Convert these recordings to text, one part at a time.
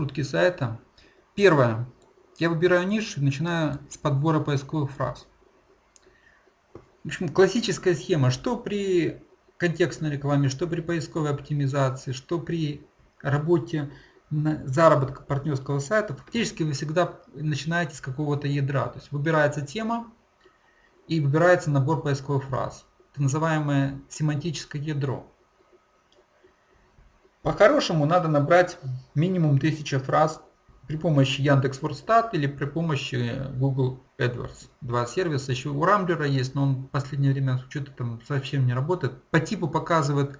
раскрутки сайта. Первое. Я выбираю нишу и начинаю с подбора поисковых фраз. В общем, классическая схема, что при контекстной рекламе, что при поисковой оптимизации, что при работе на заработка партнерского сайта, фактически вы всегда начинаете с какого-то ядра. То есть выбирается тема и выбирается набор поисковых фраз. Это называемое семантическое ядро. По-хорошему надо набрать минимум 1000 фраз при помощи Яндекс.Вордстат или при помощи Google AdWords. Два сервиса. Еще у Рамблера есть, но он в последнее время что-то там совсем не работает. По типу показывает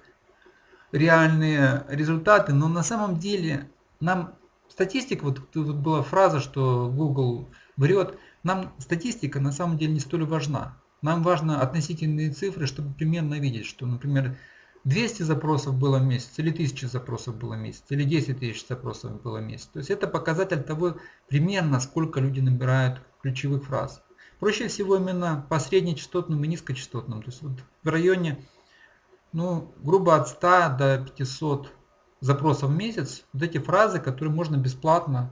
реальные результаты, но на самом деле нам статистика, вот тут была фраза, что Google врет, нам статистика на самом деле не столь важна. Нам важно относительные цифры, чтобы примерно видеть, что, например, 200 запросов было в месяц, или 1000 запросов было в месяц, или 10 тысяч запросов было в месяц. То есть это показатель того, примерно сколько люди набирают ключевых фраз. Проще всего именно по среднечастотным и низкочастотным. То есть вот в районе, ну, грубо от 100 до 500 запросов в месяц, вот эти фразы, которые можно бесплатно,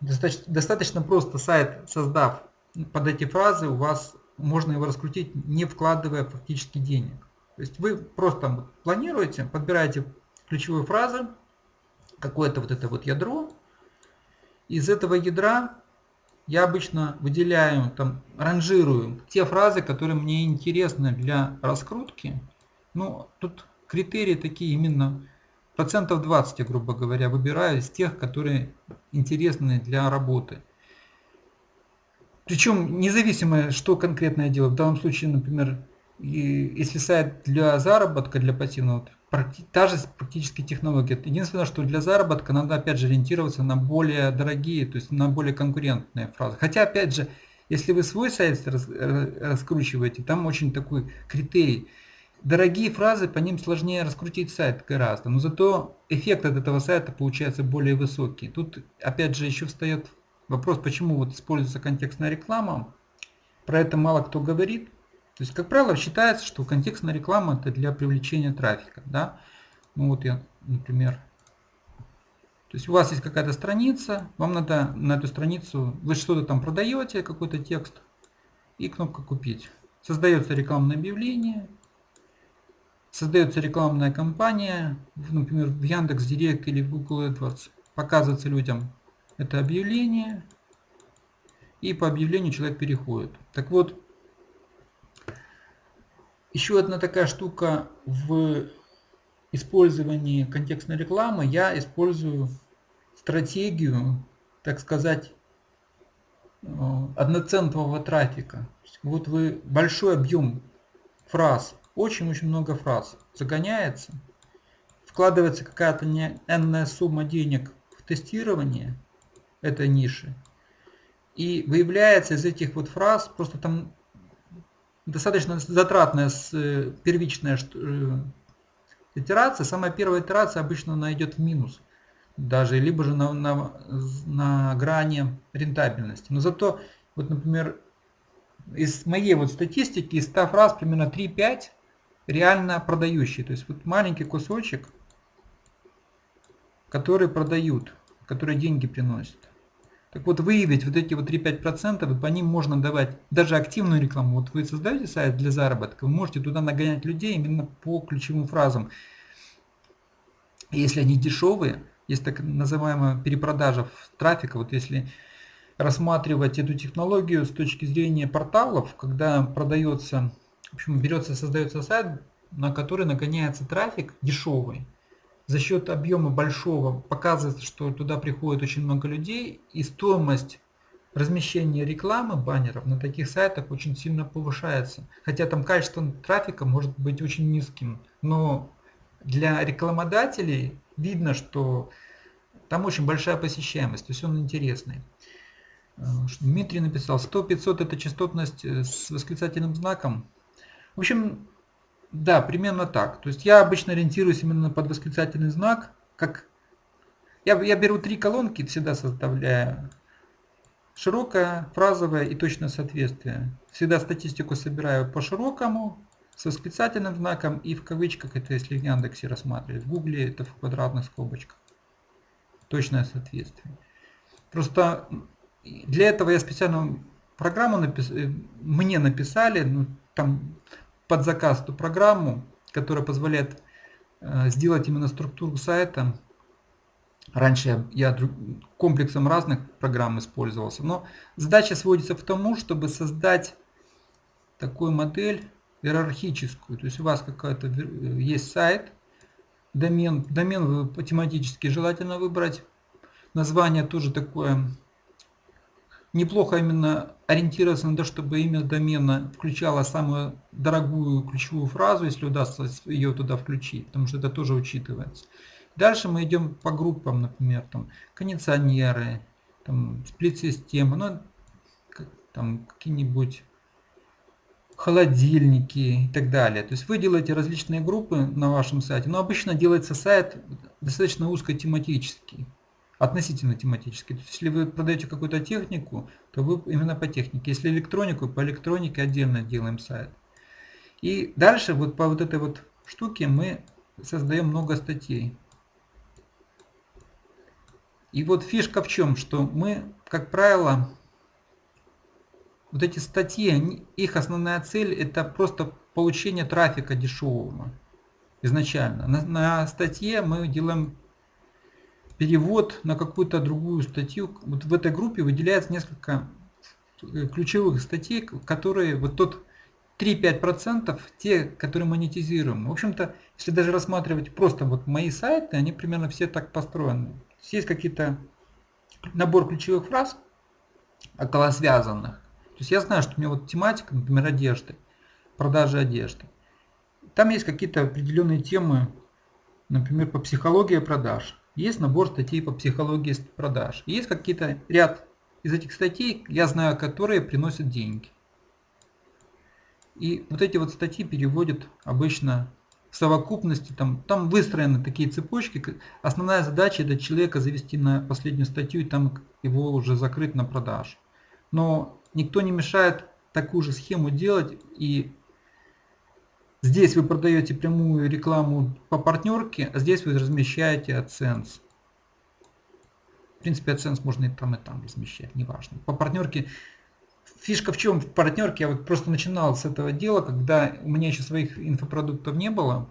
достаточно, достаточно просто сайт создав под эти фразы, у вас можно его раскрутить, не вкладывая фактически денег. То есть вы просто планируете, подбираете ключевые фразы, какое-то вот это вот ядро. Из этого ядра я обычно выделяю, там, ранжирую те фразы, которые мне интересны для раскрутки. Ну, тут критерии такие именно процентов 20, грубо говоря, выбираю из тех, которые интересны для работы. Причем независимо, что конкретно я делаю. В данном случае, например, если сайт для заработка, для пассивного, та же практически технология. Единственное, что для заработка надо опять же ориентироваться на более дорогие, то есть на более конкурентные фразы. Хотя опять же, если вы свой сайт раскручиваете, там очень такой критерий. Дорогие фразы, по ним сложнее раскрутить сайт гораздо, но зато эффект от этого сайта получается более высокий. Тут опять же еще встает вопрос, почему вот используется контекстная реклама. Про это мало кто говорит. То есть, как правило, считается, что контекстная реклама это для привлечения трафика. Да? Ну вот я, например, то есть у вас есть какая-то страница, вам надо на эту страницу, вы что-то там продаете, какой-то текст, и кнопка «Купить». Создается рекламное объявление, создается рекламная кампания, например, в Яндекс Директ или в Google AdWords, показывается людям это объявление, и по объявлению человек переходит. Так вот, еще одна такая штука в использовании контекстной рекламы. Я использую стратегию, так сказать, э, одноцентрового трафика. Вот вы большой объем фраз, очень-очень много фраз загоняется, вкладывается какая-то энная сумма денег в тестирование этой ниши, и выявляется из этих вот фраз, просто там достаточно затратная э, первичная э, итерация. Самая первая итерация обычно она идет в минус. Даже либо же на, на, на грани рентабельности. Но зато, вот, например, из моей вот статистики, из 100 фраз примерно 3-5 реально продающие. То есть вот маленький кусочек, который продают, который деньги приносят. Так вот, выявить вот эти вот 3-5%, и по ним можно давать даже активную рекламу. Вот вы создаете сайт для заработка, вы можете туда нагонять людей именно по ключевым фразам. Если они дешевые, есть так называемая перепродажа трафика, вот если рассматривать эту технологию с точки зрения порталов, когда продается, в общем, берется, создается сайт, на который нагоняется трафик дешевый, за счет объема большого показывается, что туда приходит очень много людей, и стоимость размещения рекламы баннеров на таких сайтах очень сильно повышается. Хотя там качество трафика может быть очень низким, но для рекламодателей видно, что там очень большая посещаемость, то есть он интересный. Э, Дмитрий написал, 100-500 это частотность э, с восклицательным знаком. В общем, да, примерно так. То есть я обычно ориентируюсь именно под восклицательный знак, как я, я беру три колонки, всегда составляю широкое, фразовое и точное соответствие. Всегда статистику собираю по широкому, с восклицательным знаком и в кавычках, это если в Яндексе рассматривать, в Гугле это в квадратных скобочках. точное соответствие. Просто для этого я специально программу напис... Э, мне написали, ну, там под заказ ту программу, которая позволяет э, сделать именно структуру сайта. Раньше я, комплексом разных программ использовался, но задача сводится к тому, чтобы создать такую модель иерархическую. То есть у вас какой-то э, есть сайт, домен, домен вы тематически желательно выбрать. Название тоже такое неплохо именно ориентироваться на то, чтобы имя домена включало самую дорогую ключевую фразу, если удастся ее туда включить, потому что это тоже учитывается. Дальше мы идем по группам, например, там кондиционеры, там сплит-системы, ну, там какие-нибудь холодильники и так далее. То есть вы делаете различные группы на вашем сайте, но обычно делается сайт достаточно узкотематический относительно тематически. То есть, если вы продаете какую-то технику, то вы именно по технике. Если электронику, по электронике отдельно делаем сайт. И дальше вот по вот этой вот штуке мы создаем много статей. И вот фишка в чем, что мы, как правило, вот эти статьи, их основная цель это просто получение трафика дешевого изначально. На, на статье мы делаем перевод на какую-то другую статью. Вот в этой группе выделяется несколько э, ключевых статей, которые вот тот 3-5% те, которые монетизируем. В общем-то, если даже рассматривать просто вот мои сайты, они примерно все так построены. Есть какие-то набор ключевых фраз, около связанных. То есть я знаю, что у меня вот тематика, например, одежды, продажи одежды. Там есть какие-то определенные темы, например, по психологии продаж. Есть набор статей по психологии продаж. есть какие-то ряд из этих статей, я знаю, которые приносят деньги. И вот эти вот статьи переводят обычно в совокупности, там, там выстроены такие цепочки. Основная задача это человека завести на последнюю статью и там его уже закрыть на продаж. Но никто не мешает такую же схему делать и Здесь вы продаете прямую рекламу по партнерке, а здесь вы размещаете AdSense. В принципе, AdSense можно и там, и там размещать, неважно. По партнерке фишка в чем в партнерке, я вот просто начинал с этого дела, когда у меня еще своих инфопродуктов не было.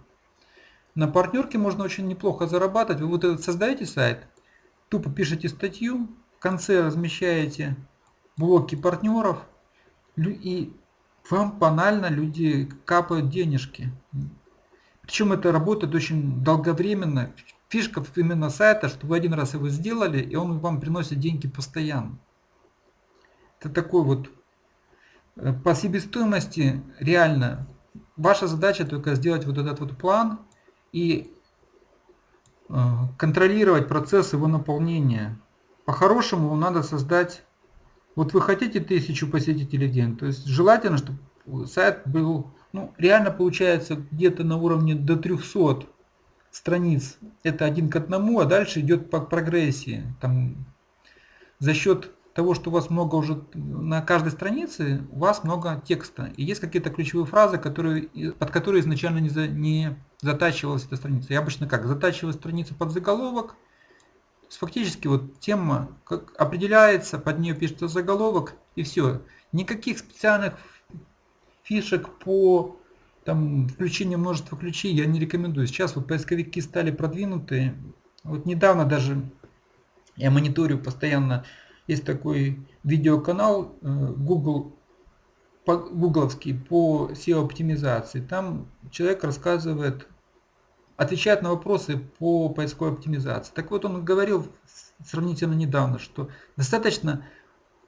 На партнерке можно очень неплохо зарабатывать. Вы вот этот создаете сайт, тупо пишете статью, в конце размещаете блоки партнеров и вам банально люди капают денежки. Причем это работает очень долговременно. Фишка именно сайта, что вы один раз его сделали, и он вам приносит деньги постоянно. Это такой вот э, по себестоимости реально. Ваша задача только сделать вот этот вот план и э, контролировать процесс его наполнения. По-хорошему надо создать вот вы хотите тысячу посетителей в день, то есть желательно, чтобы сайт был, ну, реально получается где-то на уровне до 300 страниц. Это один к одному, а дальше идет по прогрессии. Там, за счет того, что у вас много уже на каждой странице, у вас много текста. И есть какие-то ключевые фразы, которые, под которые изначально не, за, не затачивалась эта страница. Я обычно как? Затачиваю страницу под заголовок, фактически вот тема как определяется, под нее пишется заголовок и все. Никаких специальных фишек по там, включению множества ключей я не рекомендую. Сейчас вот поисковики стали продвинутые. Вот недавно даже я мониторю постоянно, есть такой видеоканал э, Google гугловский по SEO оптимизации. Там человек рассказывает отвечает на вопросы по поисковой оптимизации. Так вот, он говорил сравнительно недавно, что достаточно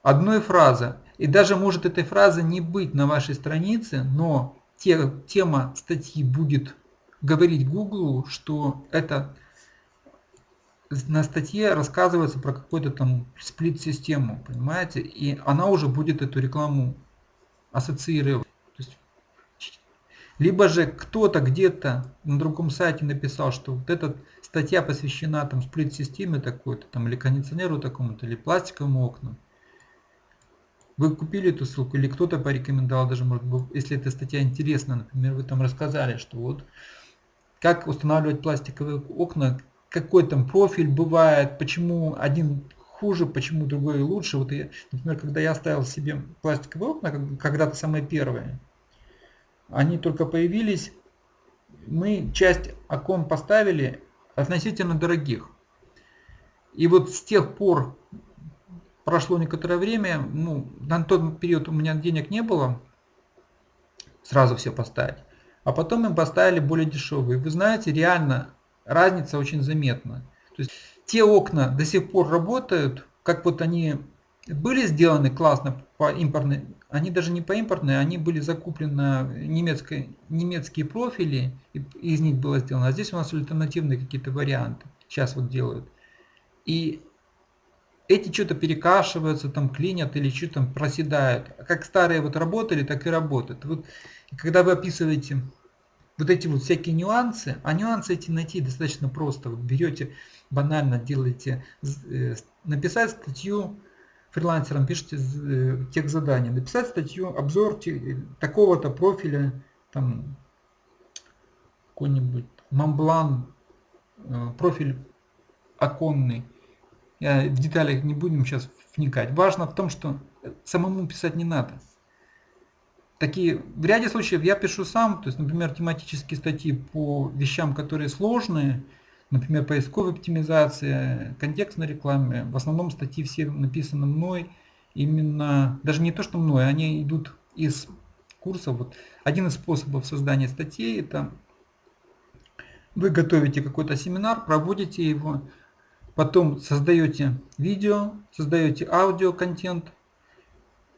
одной фразы, и даже может этой фразы не быть на вашей странице, но те, тема статьи будет говорить Google, что это на статье рассказывается про какую-то там сплит-систему, понимаете, и она уже будет эту рекламу ассоциировать. Либо же кто-то где-то на другом сайте написал, что вот эта статья посвящена там сплит-системе такой-то, там, или кондиционеру такому-то, или пластиковым окнам. Вы купили эту ссылку, или кто-то порекомендовал, даже может быть, если эта статья интересна, например, вы там рассказали, что вот как устанавливать пластиковые окна какой там профиль бывает, почему один хуже, почему другой лучше. Вот я, например, когда я ставил себе пластиковые окна, когда-то самые первые, они только появились, мы часть окон поставили относительно дорогих. И вот с тех пор прошло некоторое время, ну, на тот период у меня денег не было сразу все поставить. А потом мы поставили более дешевые. Вы знаете, реально разница очень заметна. То есть те окна до сих пор работают, как вот они были сделаны классно по импортной, они даже не по импортной, они были закуплены немецкой, немецкие профили, и из них было сделано. А здесь у нас альтернативные какие-то варианты. Сейчас вот делают. И эти что-то перекашиваются, там клинят или что там проседают. Как старые вот работали, так и работают. Вот, когда вы описываете вот эти вот всякие нюансы, а нюансы эти найти достаточно просто. Вот берете, банально делаете, э, написать статью фрилансерам, пишите э, текст задания, написать статью, обзор такого-то профиля, там какой-нибудь Монблан, э, профиль оконный, я в деталях не будем сейчас вникать. Важно в том, что самому писать не надо. Такие, в ряде случаев я пишу сам, то есть, например, тематические статьи по вещам, которые сложные, например, поисковая оптимизация, контекстной рекламе. В основном статьи все написаны мной, именно, даже не то, что мной, они идут из курсов. Вот один из способов создания статей это вы готовите какой-то семинар, проводите его, потом создаете видео, создаете аудио контент,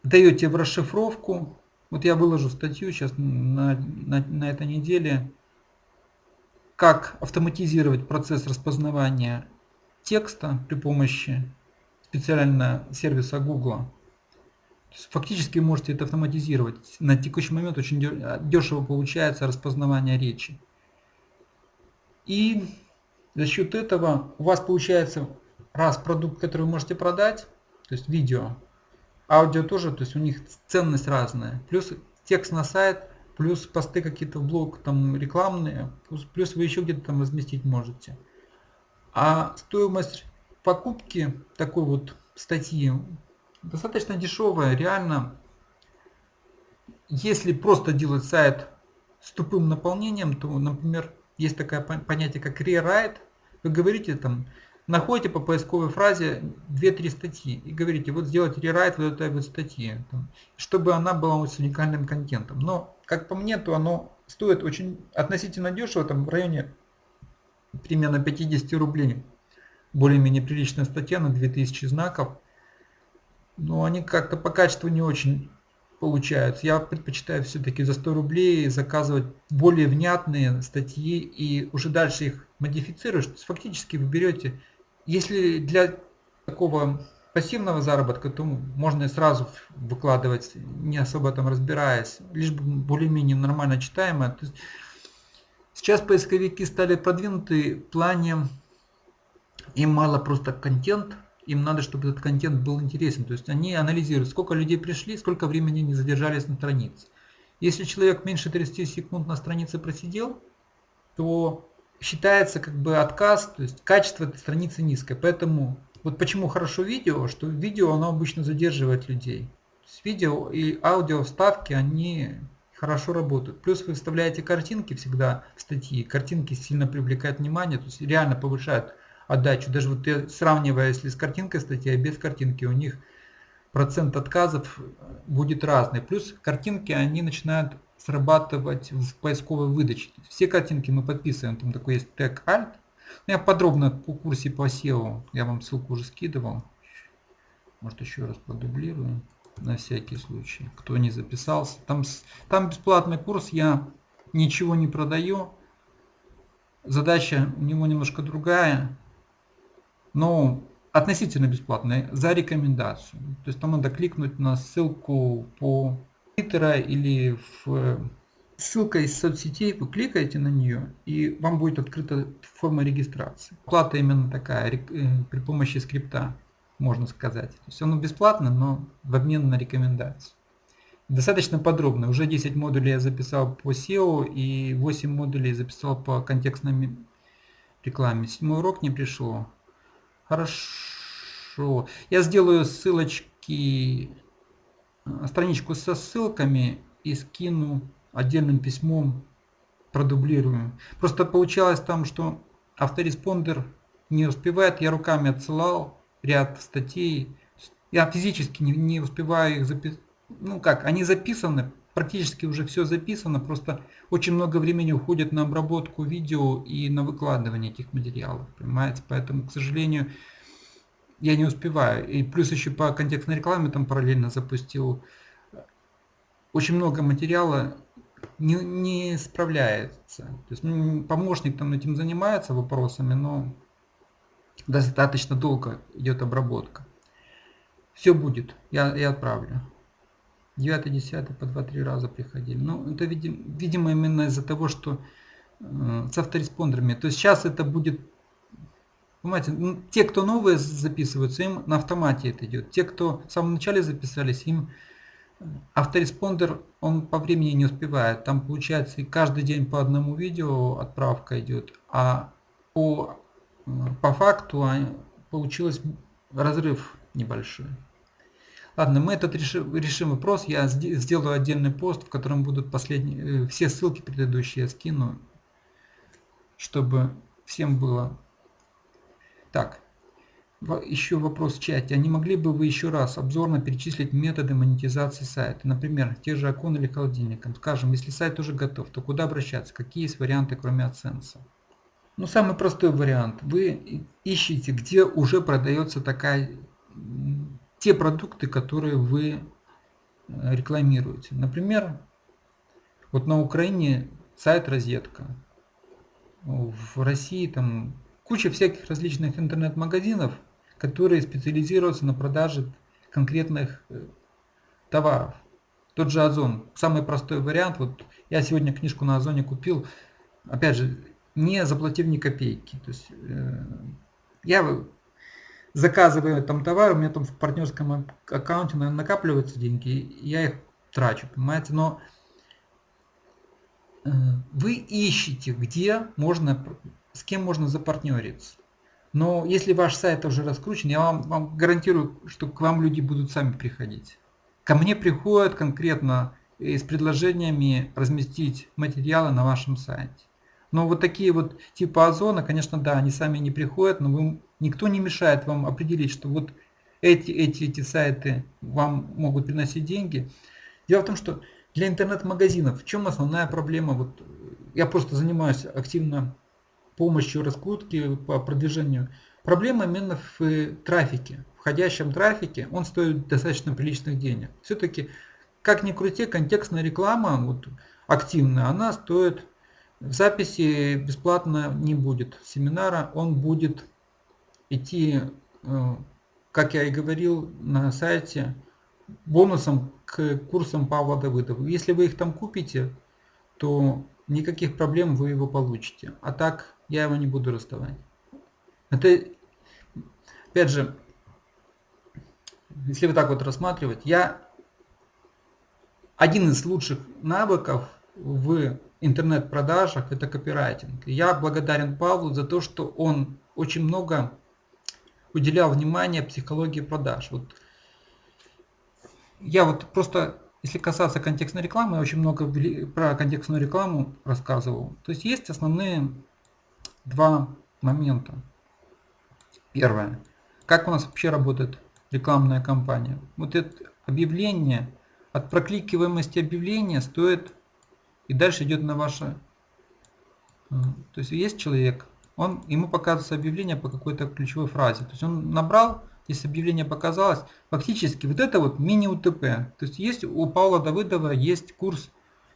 даете в расшифровку. Вот я выложу статью сейчас на, на, на этой неделе, как автоматизировать процесс распознавания текста при помощи специального сервиса Google. Фактически можете это автоматизировать. На текущий момент очень дешево получается распознавание речи. И за счет этого у вас получается раз продукт, который вы можете продать, то есть видео, аудио тоже, то есть у них ценность разная, плюс текст на сайт, плюс посты какие-то в блог там рекламные, плюс, плюс вы еще где-то там разместить можете. А стоимость покупки такой вот статьи достаточно дешевая, реально. Если просто делать сайт с тупым наполнением, то, например, есть такое понятие, как rewrite. Вы говорите там, находите по поисковой фразе 2-3 статьи и говорите, вот сделать rewrite вот этой вот статьи, чтобы она была с уникальным контентом. Но, как по мне, то оно стоит очень относительно дешево, там в районе примерно 50 рублей. Более-менее приличная статья на 2000 знаков. Но они как-то по качеству не очень получаются. Я предпочитаю все-таки за 100 рублей заказывать более внятные статьи и уже дальше их модифицировать. Фактически вы берете, если для такого пассивного заработка, то можно сразу выкладывать, не особо там разбираясь, лишь бы более-менее нормально читаемое. сейчас поисковики стали продвинуты в плане, им мало просто контент, им надо, чтобы этот контент был интересен. То есть они анализируют, сколько людей пришли, сколько времени не задержались на странице. Если человек меньше 30 секунд на странице просидел, то считается как бы отказ, то есть качество этой страницы низкое. Поэтому вот почему хорошо видео, что видео оно обычно задерживает людей. Есть видео и аудио вставки, они хорошо работают. Плюс вы вставляете картинки всегда в статьи, картинки сильно привлекают внимание, то есть реально повышают отдачу. Даже вот я сравниваю, если с картинкой статья, без картинки, у них процент отказов будет разный. Плюс картинки, они начинают срабатывать в поисковой выдаче. Все картинки мы подписываем, там такой есть тег Alt. Ну, я подробно по курсе по SEO, я вам ссылку уже скидывал. Может еще раз продублирую на всякий случай, кто не записался. Там, там бесплатный курс, я ничего не продаю. Задача у него немножко другая но относительно бесплатная, за рекомендацию. То есть там надо кликнуть на ссылку по Твиттера или в ссылка из соцсетей, вы кликаете на нее, и вам будет открыта форма регистрации. Плата именно такая, э, при помощи скрипта, можно сказать. То есть оно бесплатно, но в обмен на рекомендацию. Достаточно подробно. Уже 10 модулей я записал по SEO и 8 модулей записал по контекстным рекламе. Седьмой урок не пришло. Хорошо. Я сделаю ссылочки, э, страничку со ссылками и скину отдельным письмом, продублирую. Просто получалось там, что автореспондер не успевает, я руками отсылал ряд статей, я физически не, не успеваю их записать. Ну как, они записаны, практически уже все записано, просто очень много времени уходит на обработку видео и на выкладывание этих материалов, понимаете, поэтому, к сожалению, я не успеваю. И плюс еще по контекстной рекламе там параллельно запустил очень много материала, не, не справляется. То есть ну, помощник там этим занимается вопросами, но достаточно долго идет обработка. Все будет, я, я отправлю. 9 10 по 2-3 раза приходили. Ну, это, видимо, видимо именно из-за того, что э, с автореспондерами. То есть сейчас это будет, понимаете, ну, те, кто новые записываются, им на автомате это идет. Те, кто в самом начале записались, им э, автореспондер, он по времени не успевает. Там получается и каждый день по одному видео отправка идет, а по, э, по факту получилось разрыв небольшой. Ладно, мы этот решим, решим вопрос. Я сделаю отдельный пост, в котором будут последние, э, все ссылки предыдущие я скину, чтобы всем было. Так, еще вопрос в чате. А не могли бы вы еще раз обзорно перечислить методы монетизации сайта? Например, те же окон или холодильником. Скажем, если сайт уже готов, то куда обращаться? Какие есть варианты, кроме AdSense? Ну, самый простой вариант. Вы ищете, где уже продается такая те продукты, которые вы э, рекламируете. Например, вот на Украине сайт розетка. В России там куча всяких различных интернет-магазинов, которые специализируются на продаже конкретных э, товаров. Тот же Озон, самый простой вариант. Вот я сегодня книжку на Озоне купил, опять же, не заплатив ни копейки. То есть, э, я заказываю там товар, у меня там в партнерском аккаунте накапливаются деньги, я их трачу, понимаете, но э, вы ищете, где можно, с кем можно запартнериться. Но если ваш сайт уже раскручен, я вам, вам гарантирую, что к вам люди будут сами приходить. Ко мне приходят конкретно с предложениями разместить материалы на вашем сайте. Но вот такие вот типа озона, конечно, да, они сами не приходят, но вы, никто не мешает вам определить, что вот эти, эти, эти сайты вам могут приносить деньги. Дело в том, что для интернет-магазинов в чем основная проблема? Вот я просто занимаюсь активно помощью раскрутки по продвижению. Проблема именно в трафике, входящем трафике, он стоит достаточно приличных денег. Все-таки, как ни крути, контекстная реклама вот, активная, она стоит Записи бесплатно не будет семинара, он будет идти, э, как я и говорил на сайте, бонусом к курсам Павла Давыдова. Если вы их там купите, то никаких проблем вы его получите. А так я его не буду расставать. Это, опять же, если вы так вот рассматривать, я один из лучших навыков в интернет-продажах это копирайтинг. Я благодарен Павлу за то, что он очень много уделял внимания психологии продаж. Вот я вот просто, если касаться контекстной рекламы, я очень много про контекстную рекламу рассказывал. То есть есть основные два момента. Первое. Как у нас вообще работает рекламная кампания? Вот это объявление, от прокликиваемости объявления стоит и дальше идет на ваше... Э, то есть есть человек, он, ему показывается объявление по какой-то ключевой фразе. То есть он набрал, если объявление показалось, фактически вот это вот мини-УТП. То есть есть у Павла Давыдова есть курс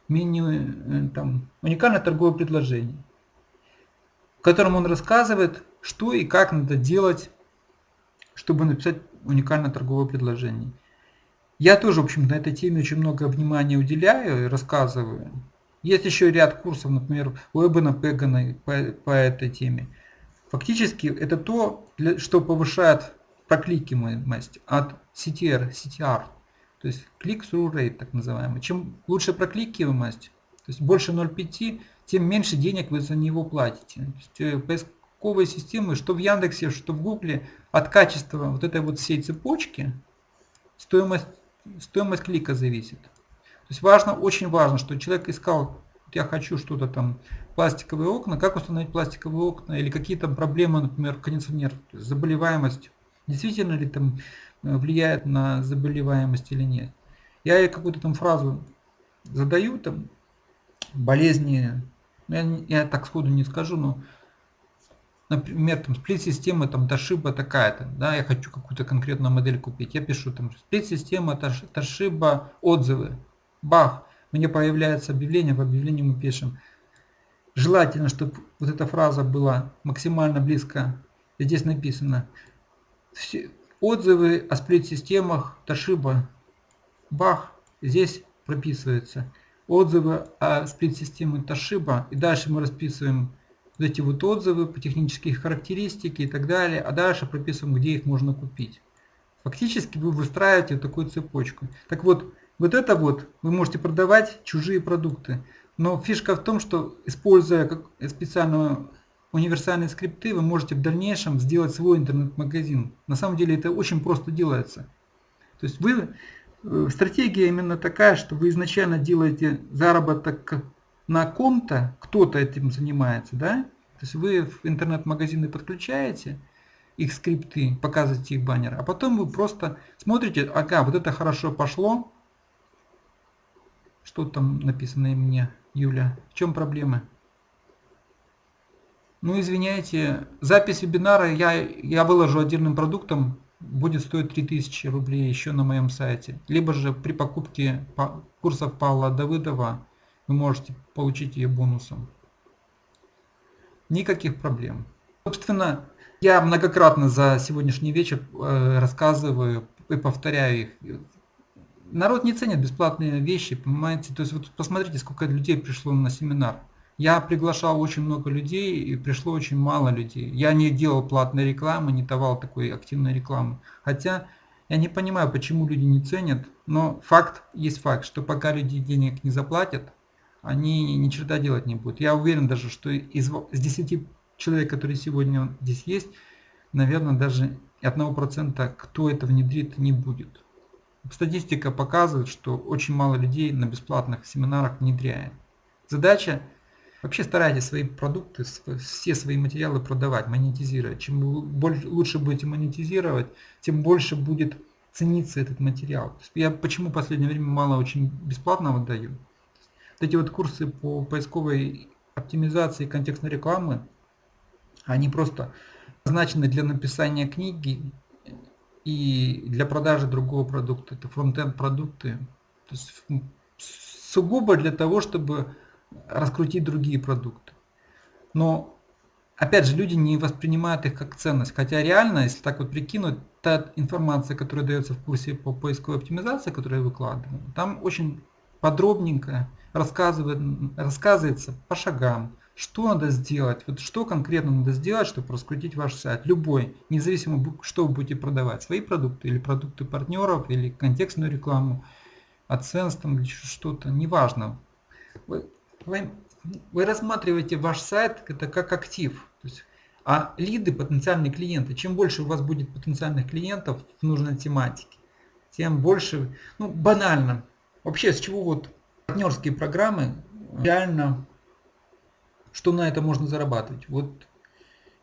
мини, э, там, уникальное торговое предложение, котором он рассказывает, что и как надо делать, чтобы написать уникальное торговое предложение. Я тоже, в общем, на этой теме очень много внимания уделяю и рассказываю. Есть еще ряд курсов, например, у Эбена Пегана по, по этой теме. Фактически это то, что повышает прокликиваемость от CTR, CTR, то есть click-through rate так называемый. Чем лучше прокликиваемость, то есть больше 0,5, тем меньше денег вы за него платите. То есть, э, поисковые системы, что в Яндексе, что в Гугле, от качества вот этой вот всей цепочки стоимость, стоимость клика зависит. То есть важно, очень важно, что человек искал, я хочу что-то там, пластиковые окна, как установить пластиковые окна, или какие то проблемы, например, кондиционер, заболеваемость, действительно ли там э, влияет на заболеваемость или нет. Я какую-то там фразу задаю, там, болезни, я, я так сходу не скажу, но например, там сплит-система там Toshiba такая-то, да, я хочу какую-то конкретную модель купить, я пишу там сплит-система Toshiba отзывы, бах, мне появляется объявление, в объявлении мы пишем, желательно, чтобы вот эта фраза была максимально близко, здесь написано, все отзывы о сплит-системах Toshiba, бах, здесь прописывается, отзывы о сплит-системе Toshiba, и дальше мы расписываем вот эти вот отзывы по технические характеристики и так далее, а дальше прописываем, где их можно купить. Фактически вы выстраиваете такую цепочку. Так вот, вот это вот вы можете продавать чужие продукты. Но фишка в том, что используя специальную универсальные скрипты, вы можете в дальнейшем сделать свой интернет-магазин. На самом деле это очень просто делается. То есть вы, стратегия именно такая, что вы изначально делаете заработок на ком-то, кто-то этим занимается, да? То есть вы в интернет-магазины подключаете их скрипты, показываете их баннер, а потом вы просто смотрите, ага, вот это хорошо пошло. Что там написано мне, Юля? В чем проблемы? Ну, извиняйте, запись вебинара я, я выложу отдельным продуктом, будет стоить 3000 рублей еще на моем сайте. Либо же при покупке курсов Павла Давыдова вы можете получить ее бонусом. Никаких проблем. Собственно, я многократно за сегодняшний вечер э, рассказываю и повторяю их. Народ не ценит бесплатные вещи, понимаете? То есть вот посмотрите, сколько людей пришло на семинар. Я приглашал очень много людей и пришло очень мало людей. Я не делал платной рекламы, не давал такой активной рекламы. Хотя я не понимаю, почему люди не ценят, но факт есть факт, что пока люди денег не заплатят, они ни черта делать не будут. Я уверен даже, что из, из 10 человек, которые сегодня здесь есть, наверное, даже одного процента, кто это внедрит, не будет. Статистика показывает, что очень мало людей на бесплатных семинарах внедряет. Задача вообще старайтесь свои продукты, все свои материалы продавать, монетизировать. Чем больше, лучше будете монетизировать, тем больше будет цениться этот материал. Я почему в последнее время мало очень бесплатного даю? эти вот курсы по поисковой оптимизации контекстной рекламы, они просто назначены для написания книги и для продажи другого продукта. Это фронтенд продукты. То есть сугубо для того, чтобы раскрутить другие продукты. Но опять же, люди не воспринимают их как ценность. Хотя реально, если так вот прикинуть, та информация, которая дается в курсе по поисковой оптимизации, которую я выкладываю, там очень подробненько рассказывает, рассказывается по шагам, что надо сделать, вот что конкретно надо сделать, чтобы раскрутить ваш сайт. Любой, независимо, что вы будете продавать, свои продукты или продукты партнеров, или контекстную рекламу, AdSense там или что-то, неважно. Вы, вы, рассматриваете ваш сайт это как актив. То есть, а лиды, потенциальные клиенты, чем больше у вас будет потенциальных клиентов в нужной тематике, тем больше, ну банально, вообще с чего вот партнерские программы, реально, что на это можно зарабатывать. Вот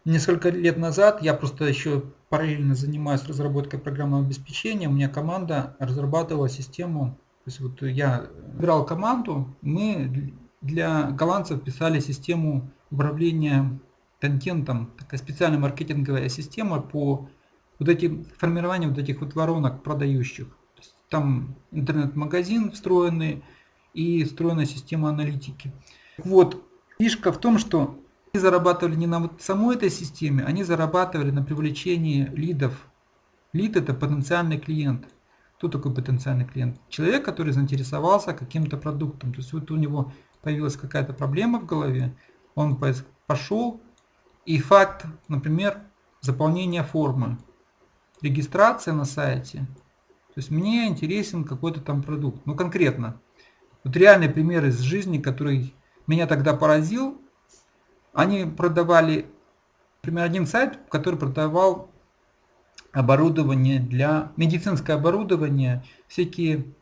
несколько лет назад я просто еще параллельно занимаюсь разработкой программного обеспечения. У меня команда разрабатывала систему. То есть вот я брал команду, мы для голландцев писали систему управления контентом, такая специальная маркетинговая система по вот этим формированию вот этих вот воронок продающих. Там интернет-магазин встроенный, и встроенная система аналитики. Вот, фишка в том, что они зарабатывали не на вот самой этой системе, они зарабатывали на привлечении лидов. Лид это потенциальный клиент. Кто такой потенциальный клиент? Человек, который заинтересовался каким-то продуктом. То есть вот у него появилась какая-то проблема в голове, он пошел, и факт, например, заполнения формы, регистрация на сайте. То есть мне интересен какой-то там продукт. Ну конкретно, вот реальный пример из жизни, который меня тогда поразил. Они продавали Например, один сайт, который продавал оборудование для медицинское оборудование, всякие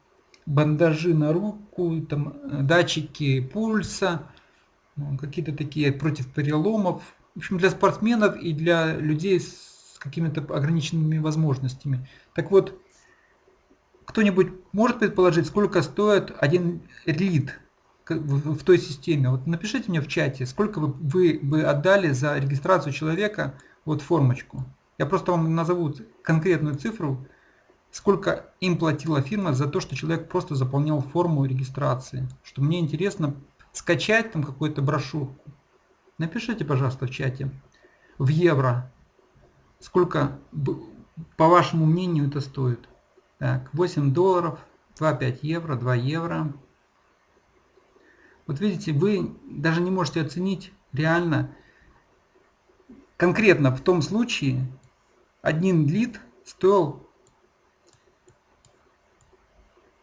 бандажи на руку, там, датчики пульса, ну, какие-то такие против переломов. В общем, для спортсменов и для людей с какими-то ограниченными возможностями. Так вот, кто-нибудь может предположить, сколько стоит один лид в той системе? Вот напишите мне в чате, сколько вы, вы бы отдали за регистрацию человека, вот формочку. Я просто вам назову конкретную цифру, сколько им платила фирма за то, что человек просто заполнял форму регистрации. Что мне интересно скачать там какую-то брошюрку. Напишите, пожалуйста, в чате. В евро. Сколько, по вашему мнению, это стоит? Так, 8 долларов, 2,5 евро, 2 евро. Вот видите, вы даже не можете оценить реально, конкретно в том случае, один лид стоил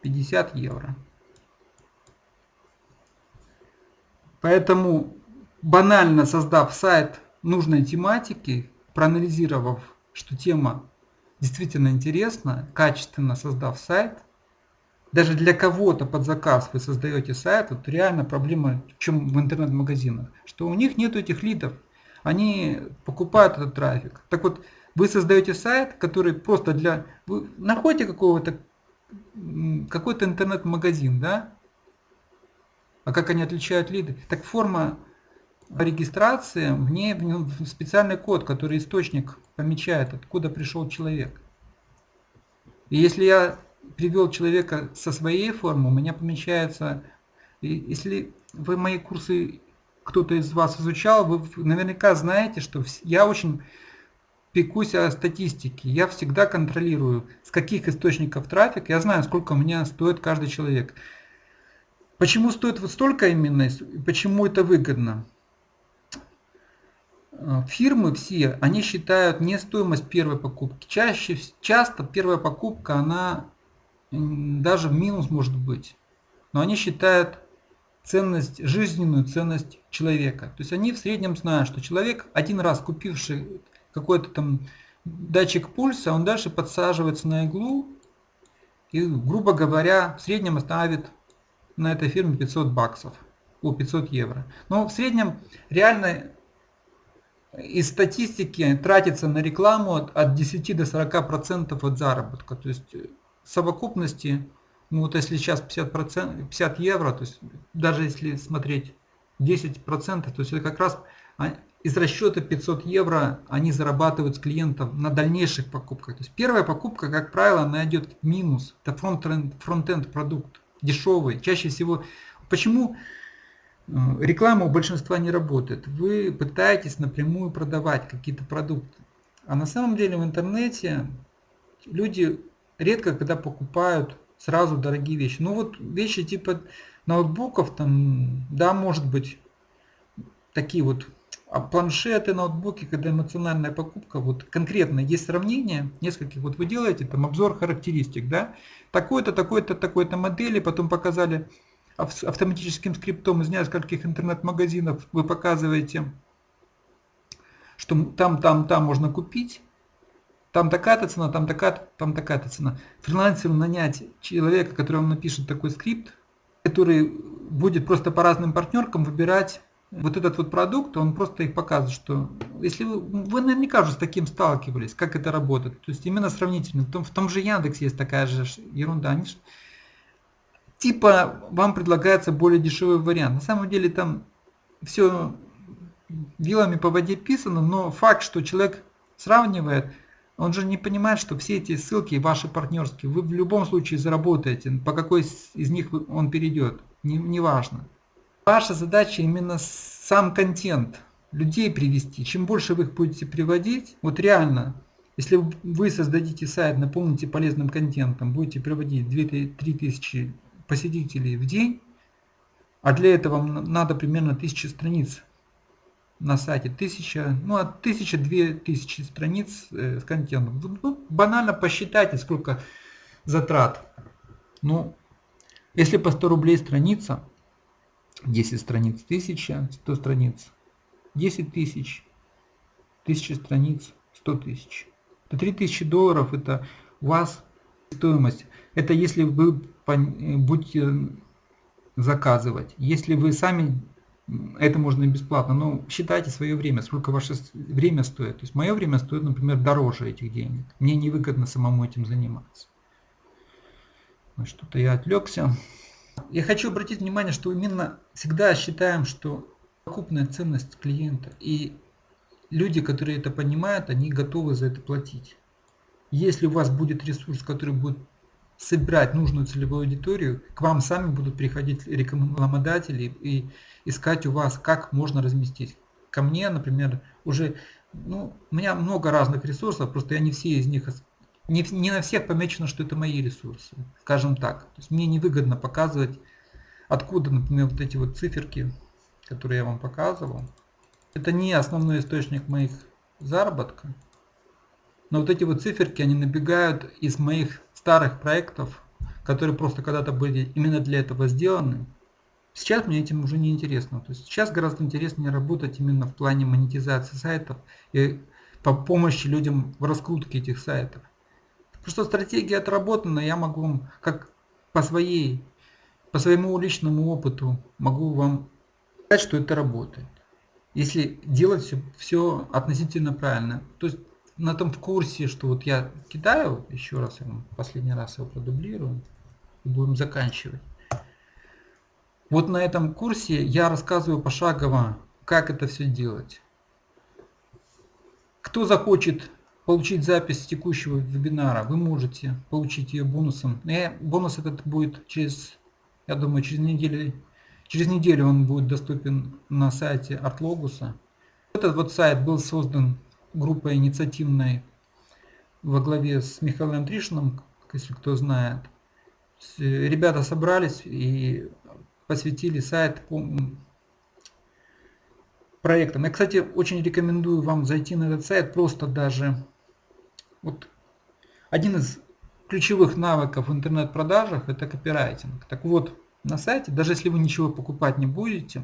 50 евро. Поэтому банально создав сайт нужной тематики, проанализировав, что тема действительно интересна, качественно создав сайт, даже для кого-то под заказ вы создаете сайт, вот реально проблема в чем в интернет-магазинах, что у них нет этих лидов, они покупают этот трафик. Так вот, вы создаете сайт, который просто для... Вы находите какого-то какой-то интернет-магазин, да? А как они отличают лиды? Так форма регистрации, в ней специальный код, который источник помечает, откуда пришел человек. И если я привел человека со своей формы, у меня помечается, если вы мои курсы, кто-то из вас изучал, вы наверняка знаете, что я очень пекусь о статистике. Я всегда контролирую, с каких источников трафик. Я знаю, сколько меня стоит каждый человек. Почему стоит вот столько именно, почему это выгодно? Э, фирмы все, они считают не стоимость первой покупки. Чаще, часто первая покупка, она даже в минус может быть. Но они считают ценность, жизненную ценность человека. То есть они в среднем знают, что человек, один раз купивший какой-то там датчик пульса, он дальше подсаживается на иглу и, грубо говоря, в среднем ставит на этой фирме 500 баксов, о 500 евро. Но в среднем реально из статистики тратится на рекламу от, от 10 до 40 процентов от заработка. То есть в совокупности, ну вот если сейчас 50, процент, 50 евро, то есть даже если смотреть 10 процентов, то есть это как раз из расчета 500 евро они зарабатывают с клиентов на дальнейших покупках. То есть первая покупка, как правило, она идет минус. Это фронт-энд фронт продукт, дешевый. Чаще всего, почему э, реклама у большинства не работает? Вы пытаетесь напрямую продавать какие-то продукты. А на самом деле в интернете люди редко когда покупают сразу дорогие вещи. Ну вот вещи типа ноутбуков, там, да, может быть, такие вот а планшеты, ноутбуки, когда эмоциональная покупка, вот конкретно есть сравнение нескольких, вот вы делаете там обзор характеристик, да, такой-то, такой-то, такой-то модели, потом показали автоматическим скриптом из нескольких интернет-магазинов, вы показываете, что там, там, там можно купить, там такая-то цена, там такая-то, там такая-то цена. Фрилансеру нанять человека, который вам напишет такой скрипт, который будет просто по разным партнеркам выбирать вот этот вот продукт, он просто их показывает, что если вы, вы наверняка уже с таким сталкивались, как это работает, то есть именно сравнительно, в том, в том же Яндекс есть такая же ерунда, они, типа вам предлагается более дешевый вариант, на самом деле там все вилами по воде писано, но факт, что человек сравнивает, он же не понимает, что все эти ссылки ваши партнерские, вы в любом случае заработаете, по какой из них он перейдет, не, не важно. Ваша задача именно сам контент, людей привести. Чем больше вы их будете приводить, вот реально, если вы создадите сайт, наполните полезным контентом, будете приводить 2-3 тысячи посетителей в день, а для этого вам надо примерно 1000 страниц на сайте, 1000, ну от 1000-2000 страниц э, с контентом. Ну, банально посчитайте, сколько затрат. Ну, если по 100 рублей страница, 10 страниц 1000, 100 страниц 10 тысяч. 1000 страниц 100 тысяч. Это 3000 долларов, это у вас стоимость. Это если вы будете заказывать. Если вы сами, это можно бесплатно, но считайте свое время, сколько ваше время стоит. То есть мое время стоит, например, дороже этих денег. Мне невыгодно самому этим заниматься. Что-то я отвлекся. Я хочу обратить внимание, что именно всегда считаем, что покупная ценность клиента и люди, которые это понимают, они готовы за это платить. Если у вас будет ресурс, который будет собирать нужную целевую аудиторию, к вам сами будут приходить рекламодатели и искать у вас, как можно разместить. Ко мне, например, уже, ну, у меня много разных ресурсов, просто я не все из них, не, не на всех помечено, что это мои ресурсы, скажем так. То есть мне невыгодно показывать, откуда, например, вот эти вот циферки, которые я вам показывал. Это не основной источник моих заработка. Но вот эти вот циферки, они набегают из моих старых проектов, которые просто когда-то были именно для этого сделаны. Сейчас мне этим уже не интересно. То есть сейчас гораздо интереснее работать именно в плане монетизации сайтов и по помощи людям в раскрутке этих сайтов. Потому что стратегия отработана, я могу вам, как по своей, по своему личному опыту, могу вам сказать, что это работает если делать все, все относительно правильно. То есть на том курсе, что вот я кидаю, еще раз я вам последний раз его продублирую, и будем заканчивать. Вот на этом курсе я рассказываю пошагово, как это все делать. Кто захочет получить запись текущего вебинара, вы можете получить ее бонусом. И бонус этот будет через, я думаю, через неделю Через неделю он будет доступен на сайте Artlogos. Этот вот сайт был создан группой инициативной во главе с Михаилом Тришиным, если кто знает. Ребята собрались и посвятили сайт проектам. Я, кстати, очень рекомендую вам зайти на этот сайт, просто даже вот один из ключевых навыков в интернет-продажах это копирайтинг. Так вот, на сайте, даже если вы ничего покупать не будете.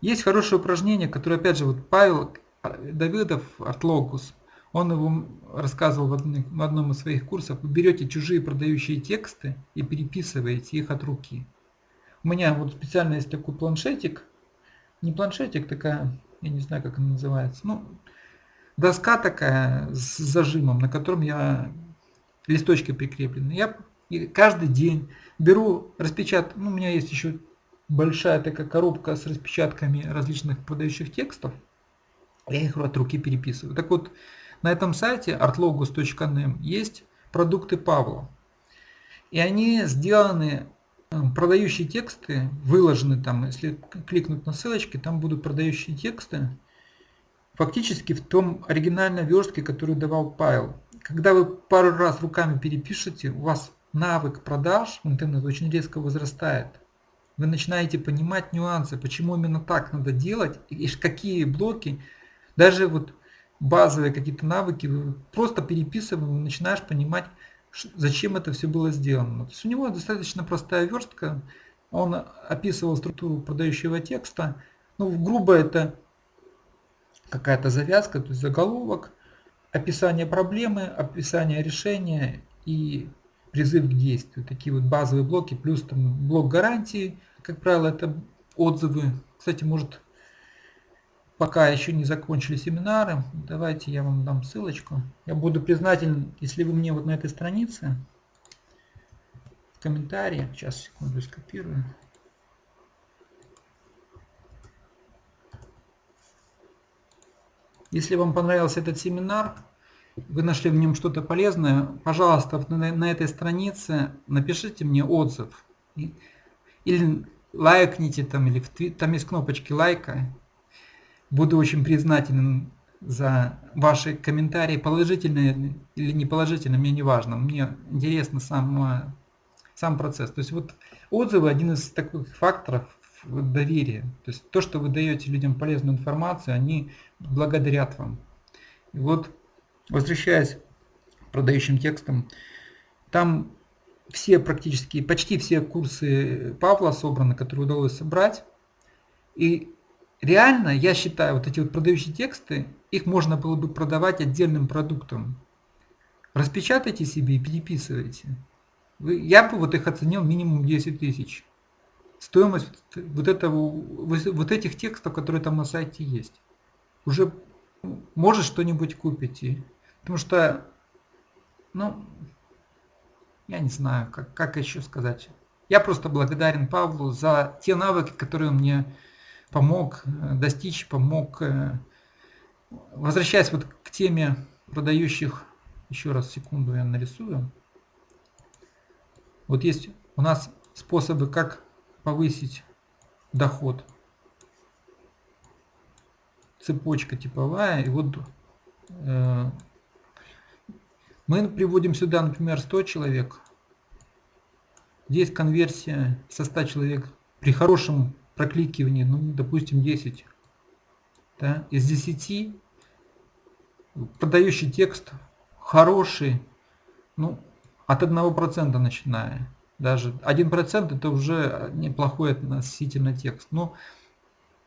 Есть хорошее упражнение, которое опять же вот Павел Давидов, Артлогус, он его рассказывал в одном из своих курсов. Вы берете чужие продающие тексты и переписываете их от руки. У меня вот специально есть такой планшетик, не планшетик, такая, я не знаю, как она называется, ну, доска такая с зажимом, на котором я листочки прикреплены. Я каждый день беру распечат, ну, у меня есть еще большая такая коробка с распечатками различных подающих текстов. Я их от руки переписываю. Так вот, на этом сайте artlogus.nm есть продукты Павла. И они сделаны, э, продающие тексты, выложены там, если кликнуть на ссылочки, там будут продающие тексты, фактически в том оригинальной верстке, которую давал Павел. Когда вы пару раз руками перепишете, у вас навык продаж в интернет очень резко возрастает. Вы начинаете понимать нюансы, почему именно так надо делать, и какие блоки, даже вот базовые какие-то навыки, просто переписывая, начинаешь понимать, зачем это все было сделано. То есть у него достаточно простая верстка, он описывал структуру продающего текста, ну, грубо это какая-то завязка, то есть заголовок, описание проблемы, описание решения и призыв к действию. Такие вот базовые блоки, плюс там блок гарантии, как правило, это отзывы. Кстати, может, пока еще не закончили семинары, давайте я вам дам ссылочку. Я буду признателен, если вы мне вот на этой странице в комментарии, сейчас секунду скопирую. Если вам понравился этот семинар, вы нашли в нем что-то полезное, пожалуйста, на, этой странице напишите мне отзыв. Или лайкните там, или твит, там есть кнопочки лайка. Буду очень признателен за ваши комментарии, положительные или неположительные, мне не важно. Мне интересно сам, сам процесс. То есть вот отзывы один из таких факторов доверия. То есть то, что вы даете людям полезную информацию, они благодарят вам. И вот Возвращаясь к продающим текстам, там все практически, почти все курсы Павла собраны, которые удалось собрать. И реально, я считаю, вот эти вот продающие тексты, их можно было бы продавать отдельным продуктом. Распечатайте себе и переписывайте. Я бы вот их оценил минимум 10 тысяч. Стоимость вот, этого, вот этих текстов, которые там на сайте есть. Уже может что-нибудь купите. Потому что, ну, я не знаю, как, как еще сказать. Я просто благодарен Павлу за те навыки, которые он мне помог э, достичь, помог. Э, возвращаясь вот к теме продающих, еще раз секунду я нарисую. Вот есть у нас способы, как повысить доход. Цепочка типовая. И вот э, мы приводим сюда, например, 100 человек. Здесь конверсия со 100 человек при хорошем прокликивании, ну, допустим, 10. Да? Из 10 продающий текст хороший, ну, от 1% начиная. Даже 1% это уже неплохой относительно текст. Но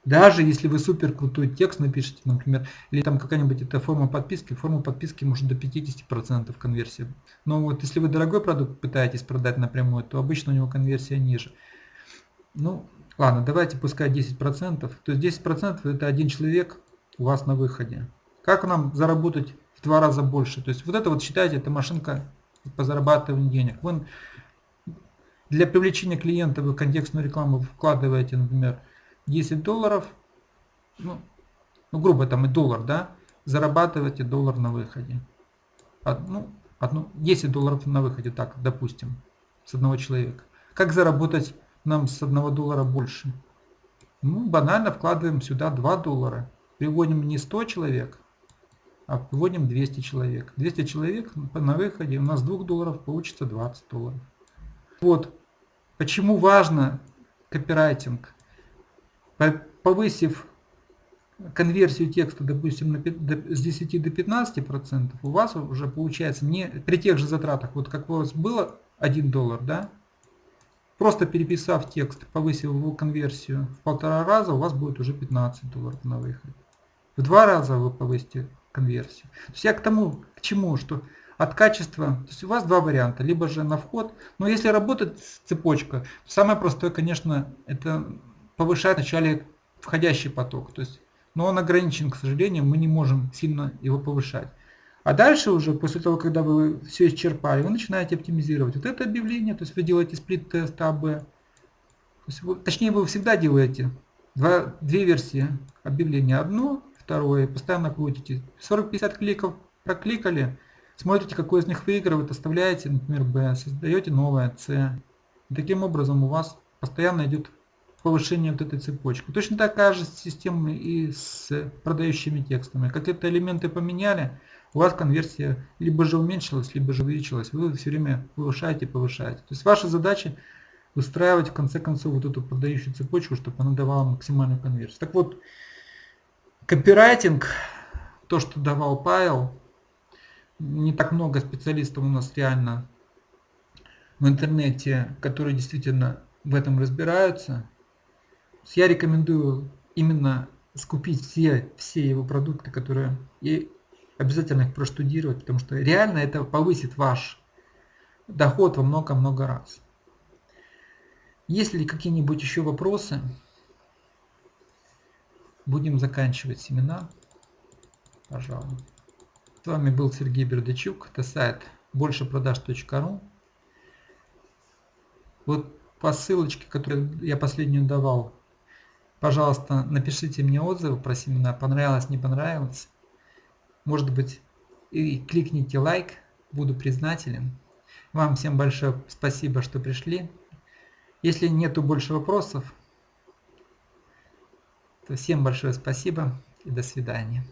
даже если вы супер крутой текст напишите, например, или там какая-нибудь эта форма подписки, форма подписки может до 50% конверсии. Но вот если вы дорогой продукт пытаетесь продать напрямую, то обычно у него конверсия ниже. Ну, ладно, давайте пускай 10%. То есть 10% это один человек у вас на выходе. Как нам заработать в два раза больше? То есть вот это вот считайте, это машинка по зарабатыванию денег. Вы для привлечения клиента вы контекстную рекламу вкладываете, например, 10 долларов, ну, ну грубо там и доллар, да, зарабатываете доллар на выходе. Одну, одну, 10 долларов на выходе, так, допустим, с одного человека. Как заработать нам с одного доллара больше? Ну, банально вкладываем сюда 2 доллара. Приводим не 100 человек, а вводим 200 человек. 200 человек на выходе у нас 2 долларов получится 20 долларов. Вот почему важно копирайтинг. Повысив конверсию текста, допустим, на, с 10 до 15 процентов, у вас уже получается не при тех же затратах, вот как у вас было 1 доллар, да, просто переписав текст, повысив его конверсию в полтора раза, у вас будет уже 15 долларов на выходе. В два раза вы повысите конверсию. То есть я к тому, к чему, что от качества, то есть у вас два варианта, либо же на вход, но если работает цепочка, самое простое, конечно, это повышать вначале входящий поток, то есть, но он ограничен, к сожалению, мы не можем сильно его повышать. А дальше уже, после того, когда вы все исчерпали, вы начинаете оптимизировать. Вот это объявление, то есть вы делаете сплит-тест АБ. точнее, вы всегда делаете два, две версии объявления. Одно, второе, постоянно крутите. 40-50 кликов прокликали, смотрите, какой из них выигрывает, оставляете, например, B, создаете новое C. И таким образом у вас постоянно идет повышение вот этой цепочки. Точно такая же система и с продающими текстами. Как это элементы поменяли, у вас конверсия либо же уменьшилась, либо же увеличилась. Вы все время повышаете, повышаете. То есть ваша задача выстраивать в конце концов вот эту продающую цепочку, чтобы она давала максимальную конверсию. Так вот, Копирайтинг, то, что давал Павел, не так много специалистов у нас реально в интернете, которые действительно в этом разбираются. Я рекомендую именно скупить все, все его продукты, которые и обязательно их проштудировать, потому что реально это повысит ваш доход во много-много раз. Есть ли какие-нибудь еще вопросы? Будем заканчивать семинар. Пожалуй. С вами был Сергей Бердачук. Это сайт большепродаж.ру. Вот по ссылочке, которую я последнюю давал, пожалуйста, напишите мне отзывы про семинар. Понравилось, не понравилось. Может быть, и кликните лайк. Буду признателен. Вам всем большое спасибо, что пришли. Если нету больше вопросов, то всем большое спасибо и до свидания.